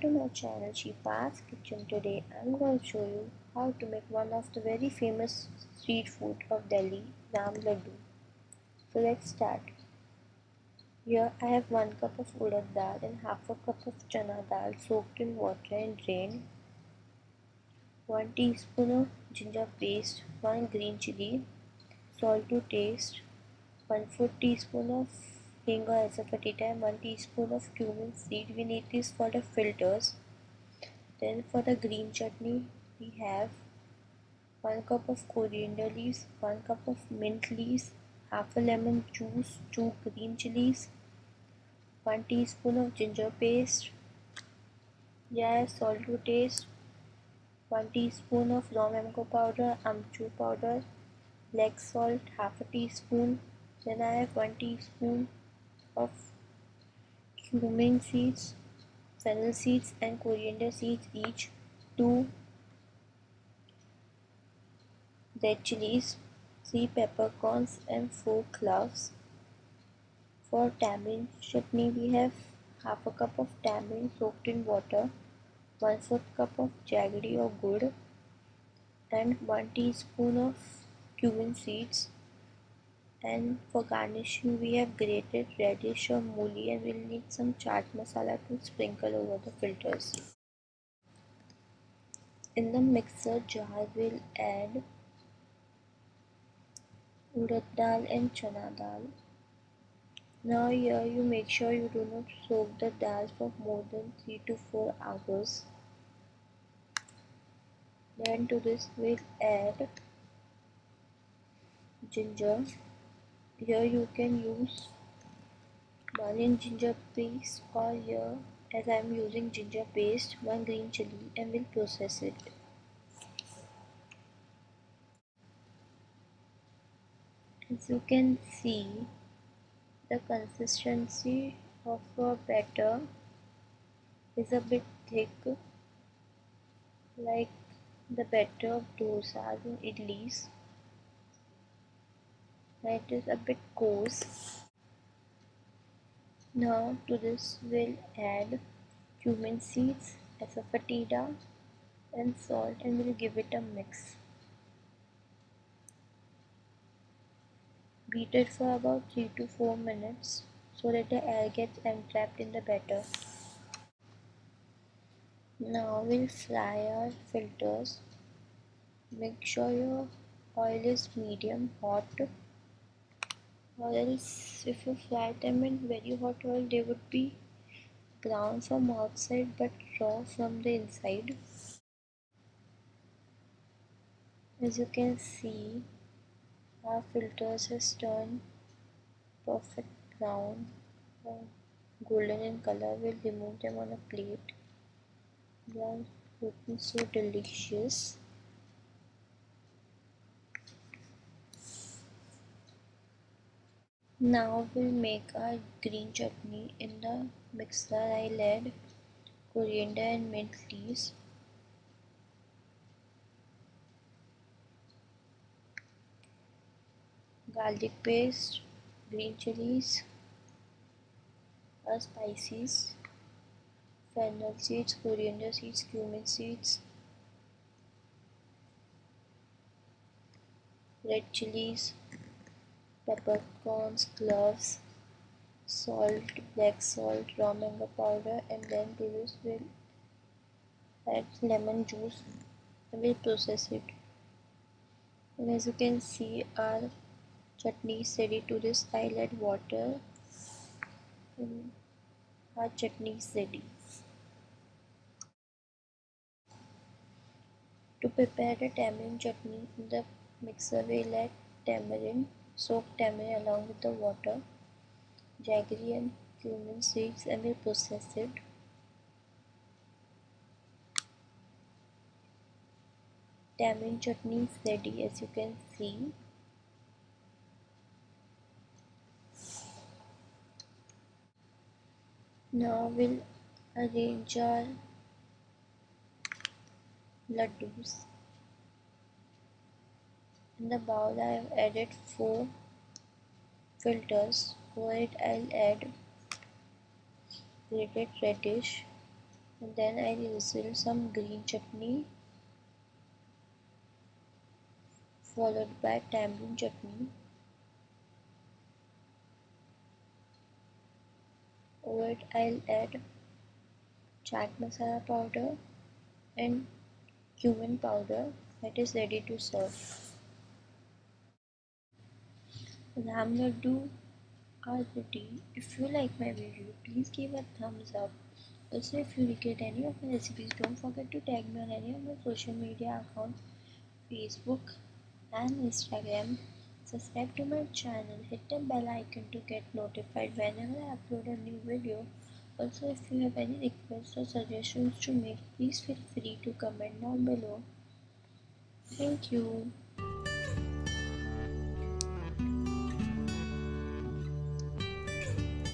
To my channel Shifa's Kitchen. Today I'm going to show you how to make one of the very famous street food of Delhi, Ram Laddu. So let's start. Here I have 1 cup of urad dal and half a cup of chana dal soaked in water and drained. 1 teaspoon of ginger paste, 1 green chili, salt to taste, 1 4 teaspoon of or asafoetida and 1 teaspoon of cumin seed. We need this for the fritters. Then for the green chutney we have 1 cup of coriander leaves, 1 cup of mint leaves, half a lemon juice, 2 green chilies, 1 teaspoon of ginger paste, yeah, salt to taste, 1 teaspoon of raw mango powder, amchur powder, black salt, half a teaspoon, then I have 1 teaspoon of cumin seeds, fennel seeds and coriander seeds each, 2 red chilies, 3 peppercorns and 4 cloves. For tamarind chutney we have half a cup of tamarind soaked in water, 1 4th cup of jaggery or gur and 1 teaspoon of cumin seeds and for garnishing we have grated radish or mooli and we'll need some chaat masala to sprinkle over the fritters. In the mixer jar we'll add urad dal and chana dal. Now here you make sure you do not soak the dal for more than 3 to 4 hours. Then to this we'll add ginger here you can use onion ginger paste or here as I am using ginger paste one green chili and will process it. As you can see the consistency of our batter is a bit thick like the batter of dosas and idlis it is a bit coarse. Now to this we'll add cumin seeds asafoetida and salt and we'll give it a mix. Beat it for about 3 to 4 minutes so that the air gets entrapped in the batter. Now we'll fry our fritters. Make sure your oil is medium hot or if you fry them in very hot oil they would be brown from outside but raw from the inside. As you can see our fritters has turned perfect brown. Golden in color we'll remove them on a plate. They are looking so delicious Now we'll make our green chutney. In the mixer I'll add coriander and mint leaves. Garlic paste, green chilies, spices, fennel seeds, coriander seeds, cumin seeds, red chilies, peppercorns, cloves, salt, black salt, raw mango powder and then this we'll add lemon juice and we'll process it. And as you can see our chutney is ready to this I'll add water and our chutney is ready. To prepare the tamarind chutney in the mixer we'll add tamarind Soak tamarind along with the water, jaggery and cumin seeds and we process it. Tamarind chutney is ready as you can see. Now we'll arrange our laddus in the bowl I have added 4 fritters. For it I'll add grated radish, and then I'll drizzle some green chutney followed by tamarind chutney over it I'll add chaat masala powder and cumin powder that is ready to serve. Ram laddu are ready. If you like my video, please give a thumbs up. Also, if you recreate any of my recipes, don't forget to tag me on any of my social media accounts, Facebook and Instagram. Subscribe to my channel, hit the bell icon to get notified whenever I upload a new video. Also, if you have any requests or suggestions to make, please feel free to comment down below. Thank you.